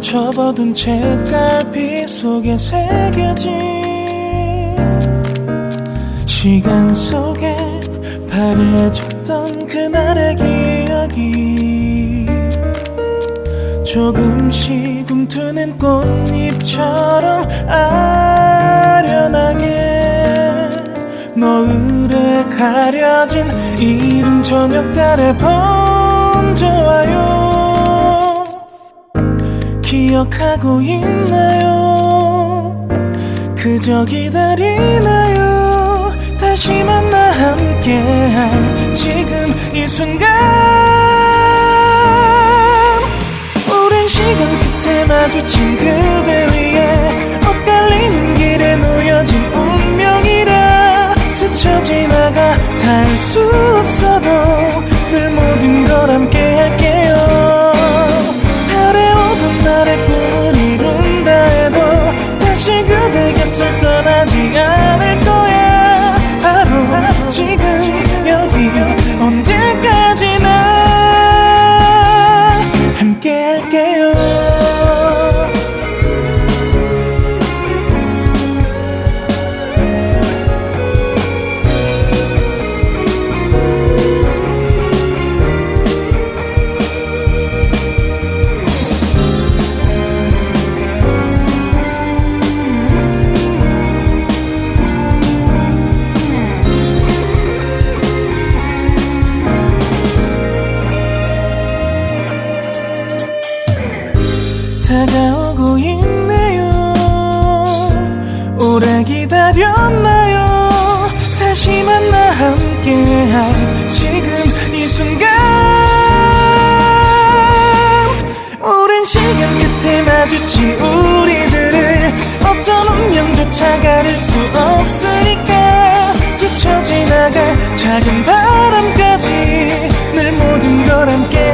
접어둔 책갈피 속에 새겨진 시간 속에 바래졌던 그날의 기억이 조금씩 움트는 꽃잎처럼 아련하게 노을에 가려진 이른 저녁 달에 번져와요 기억하고 있나요? 그저 기다리나요? 다시 만나 함께한 지금 이 순간. 오랜 시간 끝에 마주친 그대 위에 엇갈리는 길에 놓여진 운명이라 스쳐 지나가 닿을 수 다가오고 있네요. 오래 기다렸나요? 다시 만나 함께할 지금 이 순간. 오랜 시간 끝에 마주친 우리들을 어떤 운명조차 가릴 수 없으니까 스쳐 지나갈 작은 바람까지 늘 모든 걸 함께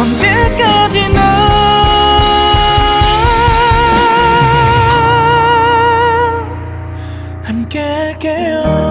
언제까지나 함께 할게요